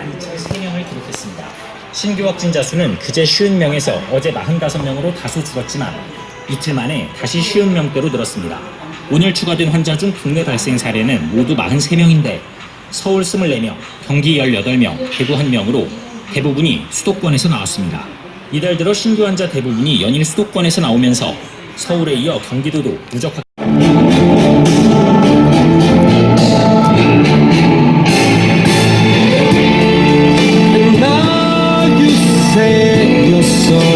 12,003명을 기록했습니다. 신규 확진자 수는 그제 50명에서 어제 45명으로 다소 줄었지만 이틀 만에 다시 50명대로 늘었습니다. 오늘 추가된 환자 중 국내 발생 사례는 모두 43명인데 서울 24명, 경기 18명, 대구 1명으로 대부분이 수도권에서 나왔습니다. 이달 들어 신규 환자 대부분이 연일 수도권에서 나오면서 서울에 이어 경기도도 누적 확 dizer que eu sou.